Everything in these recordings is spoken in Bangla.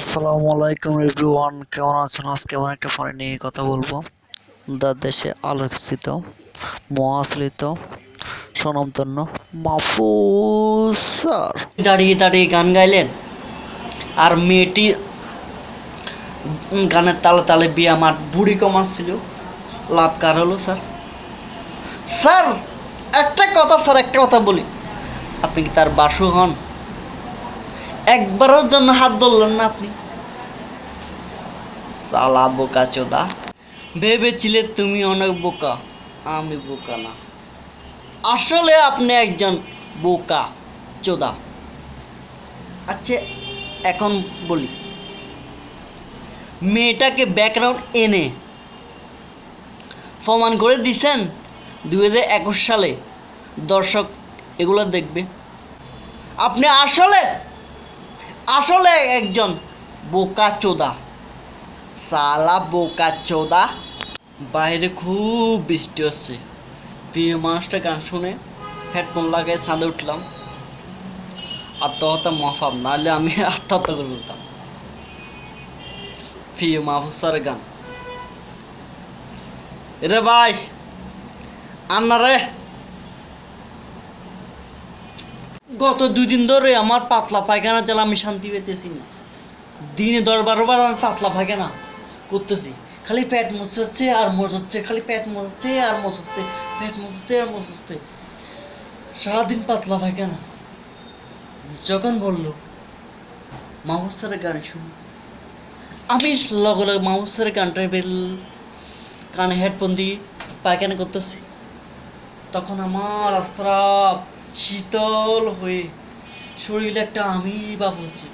আসসালামু আলাইকুম এভরিওয়ান, কেমন আছেন? আজকে এমন একটা ফোনে নিয়ে কথা বলব। দা দেশে আলোচিত মহাশ্রিত স্বনামধন্য মাহফুজ স্যার। দাঁড়িয়ে দাঁড়িয়ে গান গাইলেন? আর মেয়েটি গানের তালে তালে বিয়ে আমার বুড়ি কমাচ্ছিল লাভ কার হলো, স্যার? স্যার, একটা কথা, স্যার, একটা কথা বলি। আপনি কি তার বাসু হন? একবারের জন্য হাত ধরলেন না আপনি? সালা বোকা চোদা। ভেবেছিলে তুমি অনেক বোকা, আমি বোকা না। আসলে আপনি একজন বোকা চোদা। আচ্ছা এখন বলি। মেয়েটাকে ব্যাকগ্রাউন্ড এনে প্রমাণ করে দিছেন দুই হাজার একুশ সালে। দর্শক, এগুলো দেখবে। আপনি আসলে আসলে একজন বোকা চোদা, সালা বোকা চোদা। বাইরে খুব বৃষ্টি হচ্ছে। প্রিয় মানুষটা গান শুনে হেডফোন লাগিয়ে ছাদে উঠলাম। আত্মহত্যা মাফাম নাহলে আমি আত্মহত্যা করে বলতাম প্রিয় মাহফুজ স্যারের গান। রে ভাই, আন্না রে। গত দুই দিন ধরে আমার পাতলা পায়খানা চালা আমি শান্তি পেতেছি না। দিনে দশ বারো বার আমি পাতলা পায়খানা করতেছি। খালি পেট মোচাচ্ছে আর মোচাচ্ছে খালি পেট মোচাচ্ছে আর মোচাচ্ছে পেট মোচাচ্ছে আর মোচাচ্ছে সারাদিন পাতলা পায়খানা। যখন বলল মাহমুদ স্যারের গান শুনি আমি লগে লগে মাহমুদ গানটা বেল কানে হেডফোন দিয়ে পায়খানা করতেছি। তখন আমার রাস্তা শীতল হয়ে শরীরে একটা আমি বা বলছি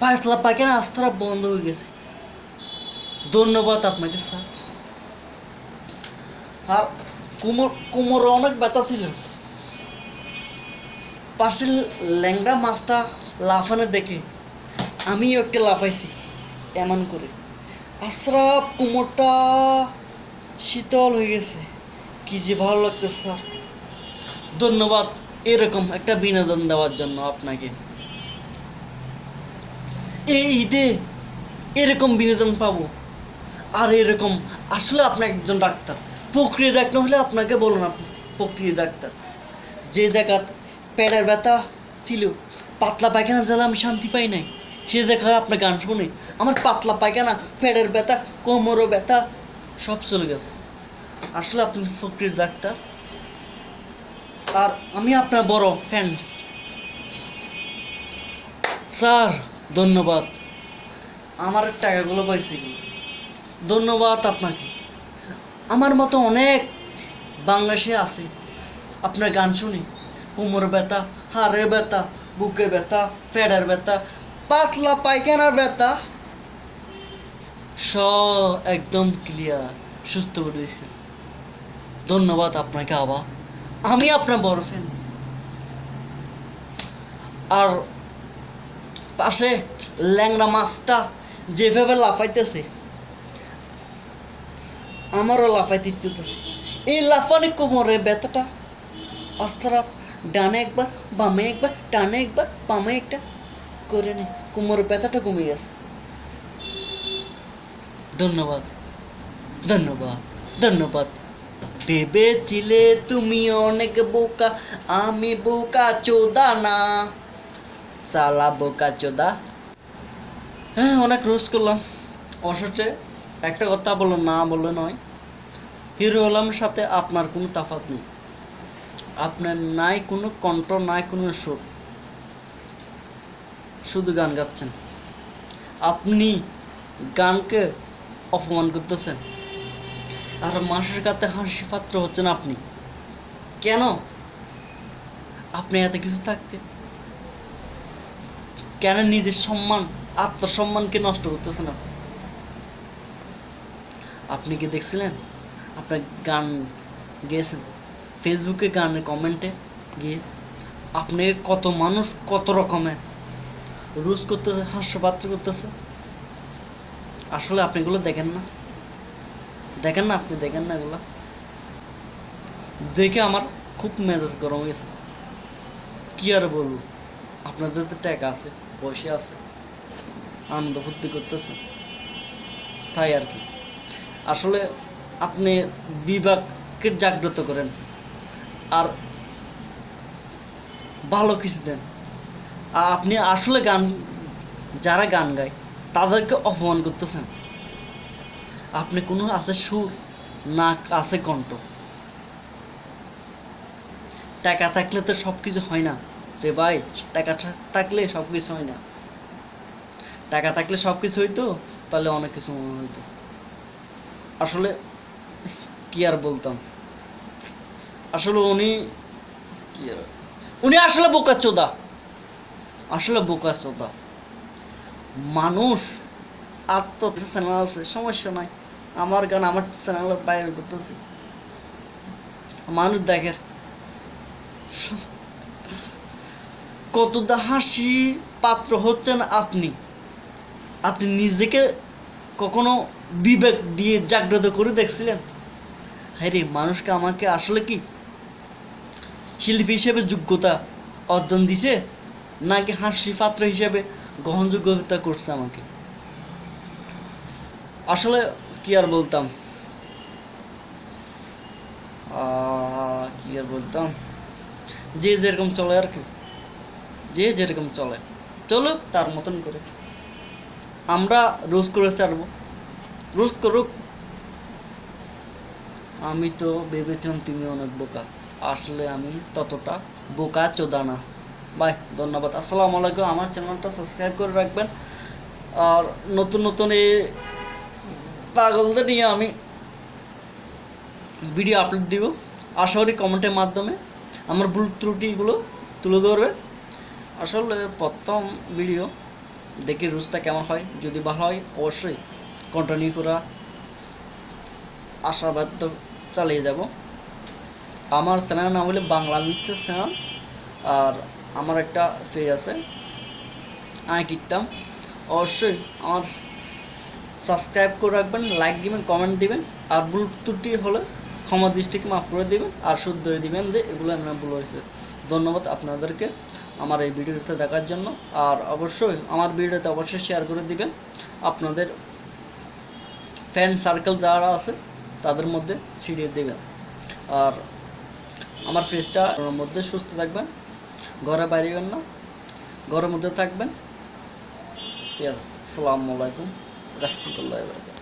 পাতলা পায়খানা আস্তারা বন্ধ হয়ে গেছে। ধন্যবাদ আপনাকে, স্যার। আর কোমর, কোমরে অনেক ব্যথা ছিল। পাশের ল্যাংড়া মাছটা লাফানো দেখে আমিও একটা লাফাইছি, এমন করে। আশরাফ কোমরটা শীতল হয়ে গেছে। কি যে ভালো লাগতেছে, স্যার। ধন্যবাদ, এরকম একটা বিনোদন দেওয়ার জন্য আপনাকে। এই ঈদে এরকম বিনোদন পাবো। আর এরকম, আসলে আপনি একজন ডাক্তার। প্রক্রিয়া ডাক্তার হলে আপনাকে বলুন আপনি প্রক্রিয়া ডাক্তার। যে দেখাত পেটের ব্যথা ছিল, পাতলা পায়খানা জ্বালা আমি শান্তি পাই নাই। সে দেখার আপনার গান শুনে আমার পাতলা পায়খানা, পেটের ব্যথা, কোমরও ব্যথা, সব চলে গেছে। আসলে আপনি প্রক্রিয়া ডাক্তার। আর আমি আপনার বড় ফ্যান্স স্যার, ধন্যবাদ। আমার টাকাগুলো পাইছি ধন্যবাদ আপনাকে। আমার মতো অনেক বাংলাদেশে আছে। আপনার গান শুনি। কোমর ব্যথা, হাড়ের ব্যথা বুকে ব্যথা, ফেডার ব্যথা, পাতলা পায়খানার ব্যথা। স একদম ক্লিয়ার সুস্থ করে দিয়েছে ধন্যবাদ আপনাকে আবার। আমি আপনার বড় ফ্যান আর পাশে ল্যাংড়া মাছটা যেভাবে লাফাইতেছে, আমারও লাফাইতে ইচ্ছুতেছে এই লাফানি কোমরে ব্যথাটা অস্ত্রা ডানে একবার, বামে একবার ডানে একবার, বামে একটা করে নে। কোমরের ব্যথাটা কমে গেছে। ধন্যবাদ। ধন্যবাদ। ধন্যবাদ। ভেবেছিলে তুমি অনেক বোকা? আমি বোকা চোদা না। সালা বোকা চোদা। হ্যাঁ অনেক রোজ করলাম। অসুস্থে একটা কথা বলল না বললে নয়। হিরো আলমের সাথে আপনার কোনো তাফাত নেই। আপনার নাই কোনো কণ্ঠ, নাই কোনো সুর। শুধু গান গাচ্ছেন। আপনি গানকে অপমান করতেছেন। আর মানুষের কাছে হাসি পাত্র হচ্ছেন আপনি। কেন? আপনি এত কিছু থাকতে। কেন নিজের সম্মান, আত্মসম্মানকে নষ্ট করতেছেন আপনি? আপনি কি দেখছিলেন? আপনার গান গেয়েছেন। ফেসবুকে গানের কমেন্টে গিয়ে আপনি কত মানুষ কত রকমের রুজ করতেছে, হাস্যপাত্র করতেছে। আসলে আপনি এগুলো দেখেন না। দেখেন না আপনি, দেখেন না এগুলা। দেখে আমার খুব মেজাজ গরম গেছে। কি আর বলব? আপনাদের তো টাকা আছে, পয়সা আছে, আনন্দ ফুর্তি করতেছে। তাই আর কি। আসলে আপনি বিবেককে জাগ্রত করেন আর ভালো কিছু দেন। আর আপনি আসলে গান, যারা গান গায়, তাদেরকে অপমান করতেছেন। আপনি কোনো আছে সুর না আছে কণ্ঠ। টাকা থাকলে তো সব কিছু হয় না। রে ভাই, টাকা থাকলে সব কিছু হয় না। টাকা থাকলে সব কিছু হইতো, তাহলে অনেক কিছু মনে হইতো। আসলে কি আর বলতাম? আসলে উনি কি আর উনি আসলে বোকা চোদা। আসলে বোকা চোদা। মানুষ আত্ম আছে, সমস্যা নাই। আমার গান, আমার চ্যানেলে ভাইরাল করতেছি। মানুষ দেখের। কতটা হাসি পাত্র হচ্ছেন আপনি। আপনি নিজেকে কখনো বিবেক দিয়ে জাগ্রত করে দেখছিলেন? হ্যাঁ রে মানুষকে আমাকে আসলে কি শিল্পী হিসেবে যোগ্যতা অর্জন দিছে, নাকি হাসি পাত্র হিসেবে গ্রহণযোগ্যতা করছে আমাকে? আসলে কি আর বলতাম? কি আর বলতাম? যে যেরকম চলে আর কি। যে যেরকম চলে। চলুক, তার মতন করে। আমরা রোজ করে ছাড়বো। রোজ করুক। আমি তো ভেবেছিলাম তুমি অনেক বোকা। আসলে আমি ততটা বোকা চোদা না। বাই, ধন্যবাদ। আসসালামু আলাইকুম। আমার চ্যানেলটা সাবস্ক্রাইব করে রাখবেন। আর নতুন নতুন এই পাগলদের নিয়ে আমি ভিডিও আপলোড দিব। আশা করি কমেন্টের মাধ্যমে আমার ভুল ত্রুটিগুলো তুলে ধরবে। আসলে প্রথম ভিডিও দেখি রুজটা কেমন হয়, যদি ভালো হয় অবশ্যই কন্টিনিউ করা। আশাবাদ চালিয়ে যাব। আমার চ্যানেলের নাম হলো বাংলা মিক্সের চ্যানেল আর আমার একটা পেজ আছে। আমি কিনতাম অবশ্যই আমার সাবস্ক্রাইব করে রাখবেন লাইক দিবেন কমেন্ট দিবেন, আর ভুল ত্রুটি হলে ক্ষমা দৃষ্টিকে মাফ করে দিবেন, আর শুদ্ধ দিবেন যে এগুলো আপনার ভুল হয়েছে। ধন্যবাদ আপনাদেরকে আমার এই ভিডিওতে দেখার জন্য, আর অবশ্যই আমার ভিডিওতে অবশ্যই শেয়ার করে দিবেন। আপনাদের ফ্রেন্ড সার্কেল যারা আছে, তাদের মধ্যে ছিড়িয়ে দেবেন। আর আমার ফেসটা মধ্যে সুস্থ থাকবেন, ঘরে বাইরেবেন না, ঘরের মধ্যে থাকবেন। আসসালামু আলাইকুম। رحمة الله وبركاته.